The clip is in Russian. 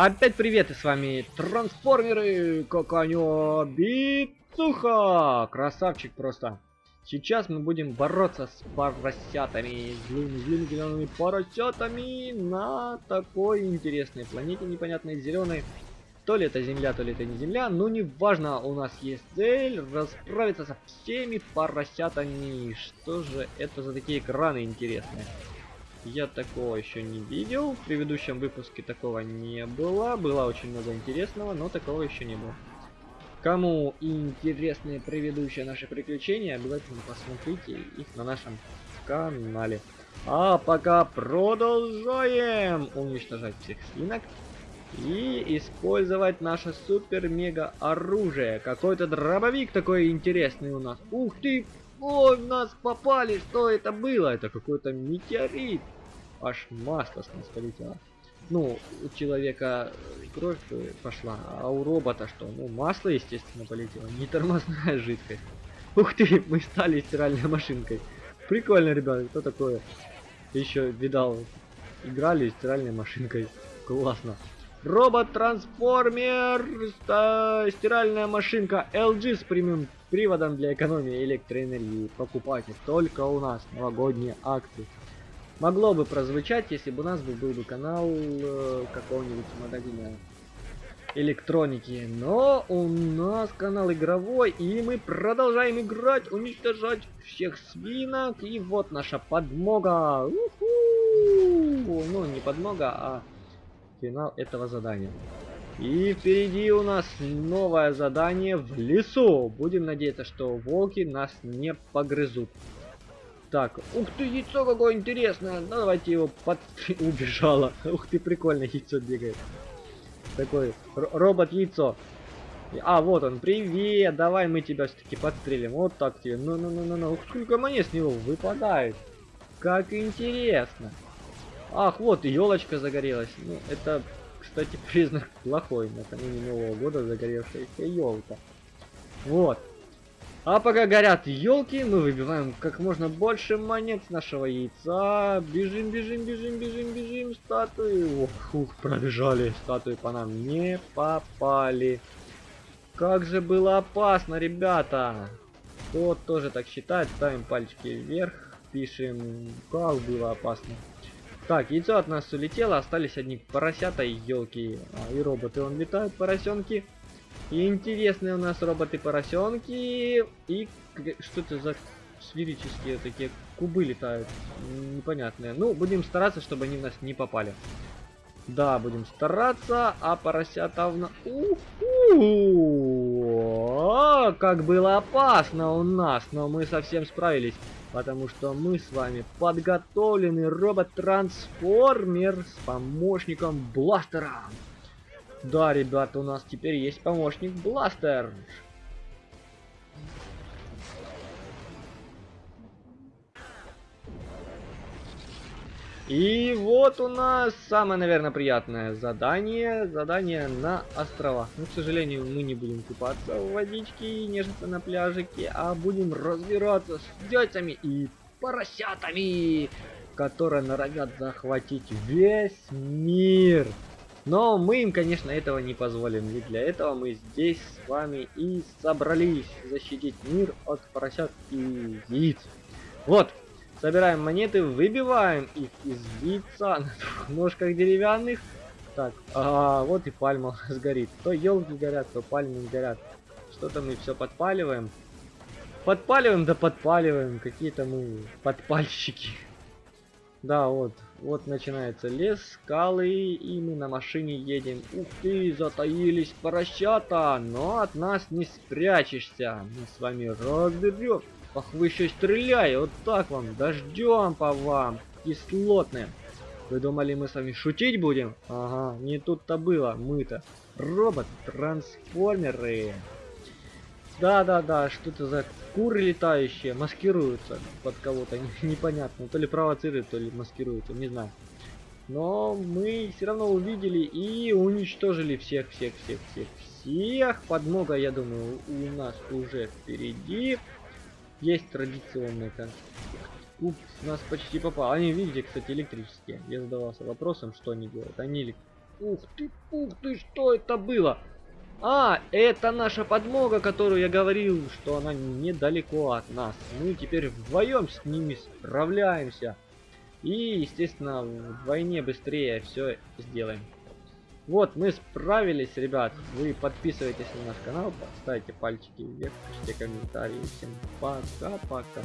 Опять привет, и с вами трансформеры Коканё Бицуха! Красавчик просто. Сейчас мы будем бороться с поросятами, злыми, злыми зелеными поросятами на такой интересной планете непонятной зеленой. То ли это земля, то ли это не земля, но не важно, у нас есть цель расправиться со всеми поросятами. Что же это за такие экраны интересные? Я такого еще не видел. В предыдущем выпуске такого не было. Было очень много интересного, но такого еще не было. Кому интересны предыдущие наши приключения, обязательно посмотрите их на нашем канале. А пока продолжаем уничтожать всех свинок и использовать наше супер-мега оружие. Какой-то дробовик такой интересный у нас. Ух ты! Ой, в нас попали! Что это было? Это какой-то метеорит. Аж масло с нас полетело. Ну, у человека кровь пошла, а у робота что? Ну, масло, естественно, полетело. Не тормозная жидкость. Ух ты, мы стали стиральной машинкой. Прикольно, ребята, кто такое? Еще видал, играли стиральной машинкой. Классно. Робот-трансформер, стиральная машинка LG с прямым приводом для экономии электроэнергии. Покупайте только у нас новогодние акции. Могло бы прозвучать, если бы у нас был, бы канал э, какого-нибудь магазина электроники. Но у нас канал игровой, и мы продолжаем играть, уничтожать всех свинок. И вот наша подмога. Ну, не подмога, а финал этого задания. И впереди у нас новое задание в лесу. Будем надеяться, что волки нас не погрызут. Так, ух ты, яйцо какое интересное. Ну, давайте его под... Убежало. Ух ты, прикольно, яйцо бегает. Такой робот-яйцо. А, вот он, привет, давай мы тебя все-таки подстрелим. Вот так тебе. Ну-ну-ну-ну-ну. Ух, сколько монет с него выпадает. Как интересно. Ах, вот, елочка загорелась. Ну, это, кстати, признак плохой. Накануне Нового года загоревшаяся елка. Вот. А пока горят елки, мы выбиваем как можно больше монет с нашего яйца. Бежим, бежим, бежим, бежим, бежим. Статуи. Ох, ух, пробежали. Статуи по нам не попали. Как же было опасно, ребята. Кто тоже так считает, ставим пальчики вверх. Пишем, как было опасно. Так, яйцо от нас улетело, остались одни поросята и елки. А, и роботы, он летают, поросенки. И интересные у нас роботы-поросенки. И что это за сферические такие кубы летают. Непонятные. Ну, будем стараться, чтобы они в нас не попали. Да, будем стараться. А поросята в нас... Как было опасно у нас, но мы совсем справились. Потому что мы с вами подготовленный робот-трансформер с помощником бластера. Да, ребята, у нас теперь есть помощник Бластер. И вот у нас самое, наверное, приятное задание. Задание на островах. Но, к сожалению, мы не будем купаться в водичке и нежиться на пляжике, а будем разбираться с дядями и поросятами, которые норовят захватить весь мир. Но мы им, конечно, этого не позволим. Ведь для этого мы здесь с вами и собрались защитить мир от поросят и яиц. Вот, собираем монеты, выбиваем их из яйца на двух ножках деревянных. Так, а, вот и пальма сгорит. То елки горят, то пальмы горят. Что-то мы все подпаливаем. Подпаливаем, да подпаливаем. Какие-то мы подпальщики. Да, вот. Вот начинается лес, скалы, и мы на машине едем. Ух ты, затаились поросята, но от нас не спрячешься. Мы с вами разберем. Ах, вы еще стреляй, вот так вам, дождем по вам, кислотные. Вы думали, мы с вами шутить будем? Ага, не тут-то было, мы-то робот-трансформеры. Да-да-да, что-то за куры летающие маскируются под кого-то, непонятно. То ли провоцируют, то ли маскируются, не знаю. Но мы все равно увидели и уничтожили всех-всех-всех-всех-всех. Подмога, я думаю, у нас уже впереди. Есть традиционная как Уп, нас почти попал. Они, видите, кстати, электрические. Я задавался вопросом, что они делают. Они Ух ты, ух ты, что это было? А, это наша подмога, которую я говорил, что она недалеко от нас. Мы теперь вдвоем с ними справляемся. И, естественно, вдвойне быстрее все сделаем. Вот, мы справились, ребят. Вы подписывайтесь на наш канал, ставьте пальчики вверх, пишите комментарии. Всем пока-пока.